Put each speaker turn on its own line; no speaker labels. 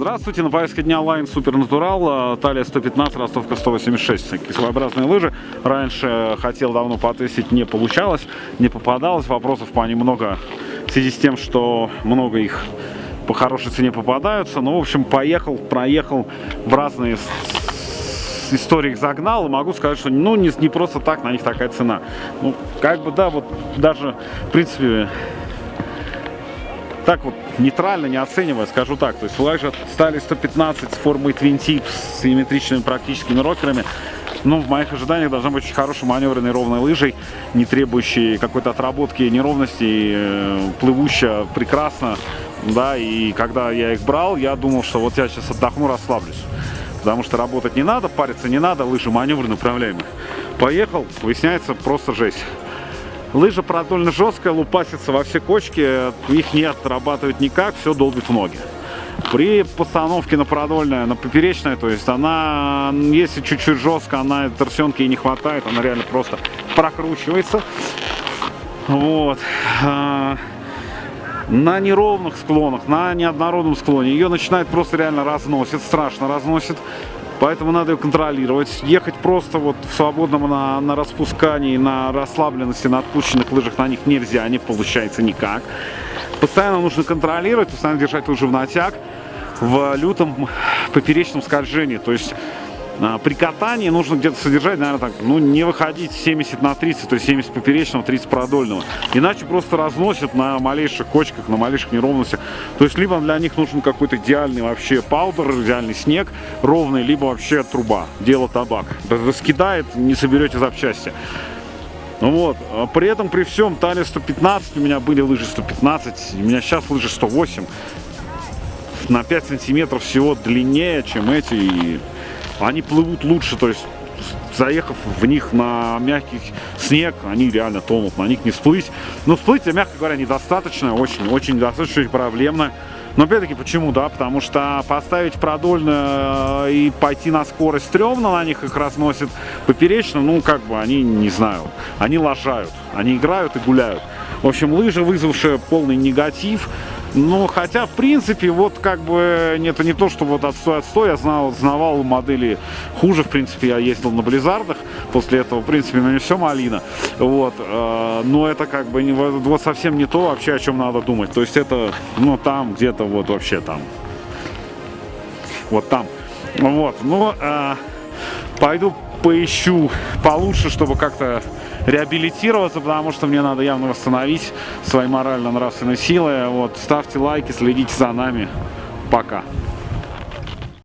Здравствуйте, на повестке дня Line Supernatural, Талия 115, Ростовка 186. Такие своеобразные лыжи. Раньше хотел давно потестить, не получалось, не попадалось. Вопросов по ним много в связи с тем, что много их по хорошей цене попадаются. Ну, в общем, поехал, проехал в разные истории их загнал, и могу сказать, что ну не, не просто так на них такая цена. Ну, как бы, да, вот даже, в принципе, так вот нейтрально не оценивая, скажу так. То есть флагжет стали 115 с формой Twin Tip с симметричными практическими рокерами. Ну, в моих ожиданиях должна быть очень хорошей маневренной ровной лыжей, не требующей какой-то отработки неровностей, э, плывущая прекрасно. Да, и когда я их брал, я думал, что вот я сейчас отдохну, расслаблюсь. Потому что работать не надо, париться не надо, лыжи маневренно управляемые. Поехал, выясняется просто жесть. Лыжа продольно жесткая, лупасится во все кочки, их не отрабатывать никак, все долбит в ноги. При постановке на продольное, на поперечное, то есть она, если чуть-чуть жестко, она торсионки ей не хватает, она реально просто прокручивается. Вот. А, на неровных склонах, на неоднородном склоне ее начинает просто реально разносит, страшно разносит. Поэтому надо ее контролировать. Ехать просто вот в свободном на, на распускании, на расслабленности, на отпущенных лыжах на них нельзя, не получается никак. Постоянно нужно контролировать, постоянно держать лыжи в натяг в лютом поперечном скольжении. То есть при катании нужно где-то содержать, наверное, так, ну, не выходить 70 на 30, то есть 70 поперечного, 30 продольного. Иначе просто разносят на малейших кочках, на малейших неровностях. То есть, либо для них нужен какой-то идеальный вообще паудер, идеальный снег ровный, либо вообще труба, дело табак. Раскидает, не соберете запчасти. Вот. А при этом, при всем, талия 115, у меня были лыжи 115, у меня сейчас лыжи 108. На 5 сантиметров всего длиннее, чем эти. И они плывут лучше, то есть заехав в них на мягкий снег, они реально тонут, на них не всплыть. Но всплыть, мягко говоря, недостаточно, очень-очень недостаточно, очень проблемно. Но опять-таки почему, да? Потому что поставить продольно э, и пойти на скорость стрёмно, на них их разносит поперечно, ну как бы они, не знаю, они лажают, они играют и гуляют. В общем, лыжи, вызвавшие полный негатив, ну, хотя, в принципе, вот как бы, это не то, что вот отстой, отстой, я знал, знавал модели хуже, в принципе, я ездил на Близзардах, после этого, в принципе, ну не все малина, вот, э, но это как бы не, вот совсем не то вообще, о чем надо думать, то есть это, ну, там, где-то вот вообще там, вот там, вот, ну, э, пойду поищу получше, чтобы как-то реабилитироваться, потому что мне надо явно восстановить свои морально-нравственные силы. Вот, ставьте лайки, следите за нами. Пока.